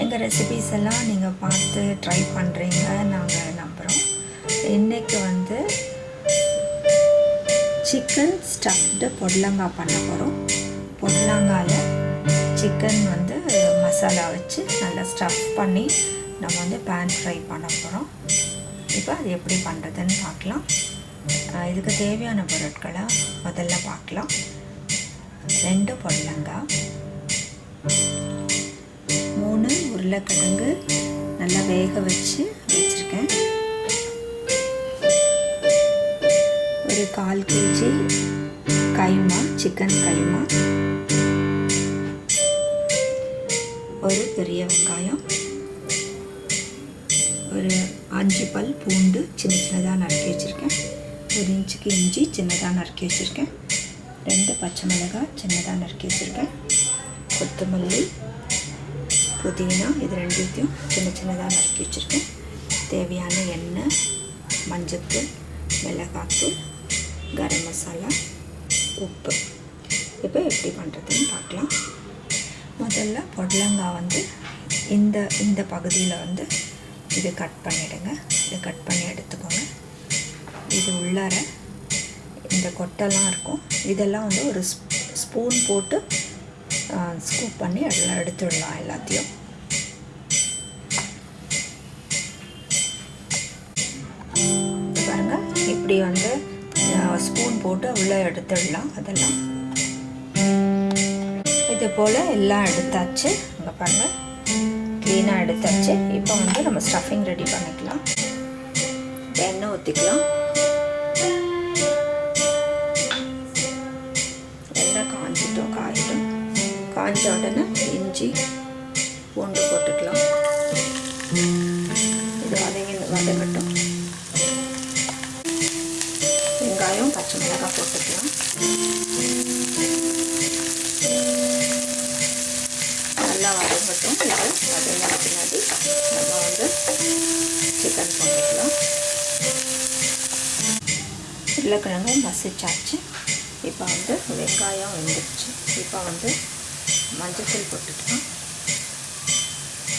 எங்கள் ரெசிபீஸ் எல்லாம் நீங்கள் பார்த்து ட்ரை பண்ணுறீங்க நாங்கள் நம்புகிறோம் இன்றைக்கி வந்து சிக்கன் ஸ்டஃப்டு பொடலங்காய் பண்ண போகிறோம் பொடலங்காயில் சிக்கன் வந்து மசாலா வச்சு நல்லா ஸ்டஃப் பண்ணி நம்ம வந்து பேன் ஃப்ரை பண்ண போகிறோம் இப்போ அது எப்படி பண்ணுறதுன்னு பார்க்கலாம். இதுக்கு தேவையான பொருட்களை முதல்ல பார்க்கலாம். ரெண்டு பொடலங்காய் உருளைக்கிழங்கு நல்லா வேக வச்சு வச்சுருக்கேன். ஒரு கால் கேஜி கைமா சிக்கன் கைமா ஒரு பெரிய வெங்காயம். ஒரு அஞ்சு பல் பூண்டு சின்ன சின்னதாக நறுக்கி வச்சுருக்கேன். ஒரு இன்ச்சுக்கு இஞ்சி சின்னதாக நறுக்கி வச்சுருக்கேன். ரெண்டு பச்சை மிளகாய் சின்னதாக நறுக்கி வச்சுருக்கேன். கொத்தமல்லி புதினா இது ரெண்டுத்தையும் சின்ன சின்னதாக நறுக்கி வச்சுருக்கேன். தேவையான எண்ணெய் மஞ்சத்தூள் மிளகாத்தூள் கரம் மசாலா உப்பு. இப்போ எப்படி பண்ணுறதுன்னு பார்க்கலாம். முதல்ல பொடலங்காய் வந்து இந்த இந்த பகுதியில் வந்து இது கட் பண்ணிவிடுங்க இதை கட் பண்ணி எடுத்துக்கோங்க. இது உள்ளார இந்த கொட்டெல்லாம் இருக்கும். இதெல்லாம் வந்து ஒரு ஸ்பூன் போட்டு ஸ்கூப் பண்ணி எல்லாம் எடுத்துடலாம் எல்லாத்தையும். பாருங்கள் இப்படி வந்து ஸ்பூன் போட்டு உள்ளே எடுத்துடலாம் அதெல்லாம். இது போல் எல்லாம் எடுத்தாச்சு. அங்கே பாருங்கள் க்ளீனாக எடுத்தாச்சு. இப்போ வந்து நம்ம ஸ்டஃபிங் ரெடி பண்ணிக்கலாம். எண்ணெய் ஊற்றிக்கலாம் எண்ணெய் காஞ்சிட்டோம் காயிடும் காஞ்ச உடனே இஞ்சி பூண்டு போட்டுக்கலாம். இது வதங்கி வதங்கட்டும் வெங்காயம் பச்சை மிளகாய் போட்டுக்கலாம். நல்லா வதங்கட்டும். இது வதங்கின பின்னாடி நம்ம வந்து சிக்கன் போட்டுக்கலாம். உருளைக்கிழங்கு மசிச்சாச்சு. இப்போ வந்து வெங்காயம் வெந்துடுச்சு இப்போ வந்து மஞ்சத்தூள் போட்டுக்கலாம்.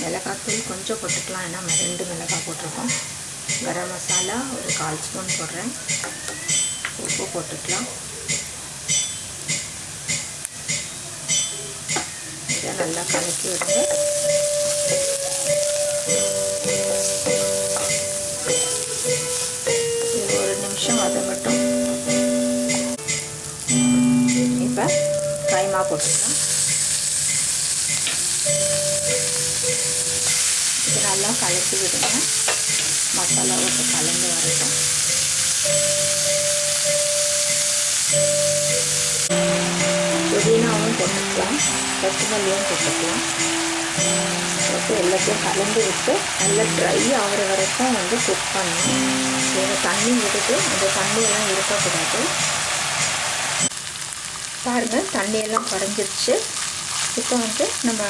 மிளகாத்தூள் கொஞ்சம் போட்டுக்கலாம். ஏன்னா ரெண்டு மிளகாய் போட்டிருக்கோம். கரம் மசாலா ஒரு கால் ஸ்பூன் போடுறேன். உப்பு போட்டுக்கலாம். இதை நல்லா கலக்கி விடுங்க. ஒரு நிமிஷம் வதங்கட்டும் இப்போ கைமா போட்டுக்கலாம். நல்லா கலக்கி விடுங்க. மசாலா கலந்து வரட்டும். புதினாவும் போட்டுக்கலாம். கொத்தமல்லியும் போட்டுக்கலாம். போட்டு எல்லாத்தையும் கலந்து விட்டு நல்லா ட்ரை ஆகிற வரைக்கும் வந்து குக் பண்ணணும். ஏன்னா தண்ணி விட்டுட்டு அந்த தண்ணியெல்லாம் இருக்கக்கூடாது. பாருங்கள் தண்ணியெல்லாம் குறைஞ்சிருச்சு. இப்போ வந்து நம்ம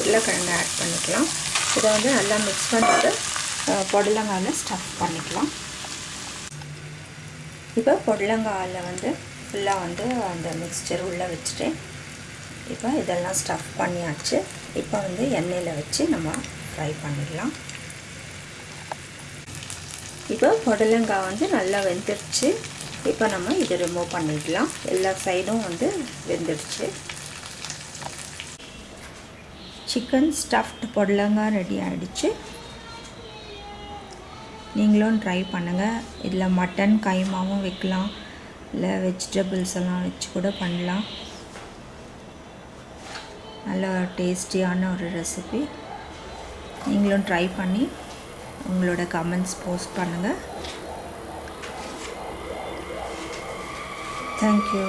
உருளைக்கிழங்கு ஆட் பண்ணிக்கலாம். இதை வந்து நல்லா மிக்ஸ் பண்ணிட்டு பொடலங்காயில் ஸ்டஃப் பண்ணிக்கலாம். இப்போ பொடலங்காயில் வந்து ஃபுல்லாக வந்து அந்த மிக்ஸ்சர் உள்ளே வச்சுட்டேன் இப்போ இதெல்லாம் ஸ்டஃப் பண்ணியாச்சு. இப்போ வந்து எண்ணெயில் வச்சு நம்ம ஃப்ரை பண்ணிடலாம். இப்போ புடலங்காய் வந்து நல்லா வெந்துடுச்சு. இப்போ நம்ம இதை ரிமூவ் பண்ணிடலாம். எல்லா சைடும் வந்து வெந்துடுச்சு. சிக்கன் ஸ்டஃப்ட் புடலங்கா ரெடி ஆகிடுச்சு நீங்களும் ட்ரை பண்ணுங்கள் இதில் மட்டன் கைமாவும் வைக்கலாம். இல்லை வெஜிடபிள்ஸ் எல்லாம் வச்சு கூட பண்ணலாம். நல்ல டேஸ்டியான ஒரு ரெசிபி. நீங்களும் ட்ரை பண்ணி உங்களோட கமெண்ட்ஸ் போஸ்ட் பண்ணுங்கள் தேங்க்யூ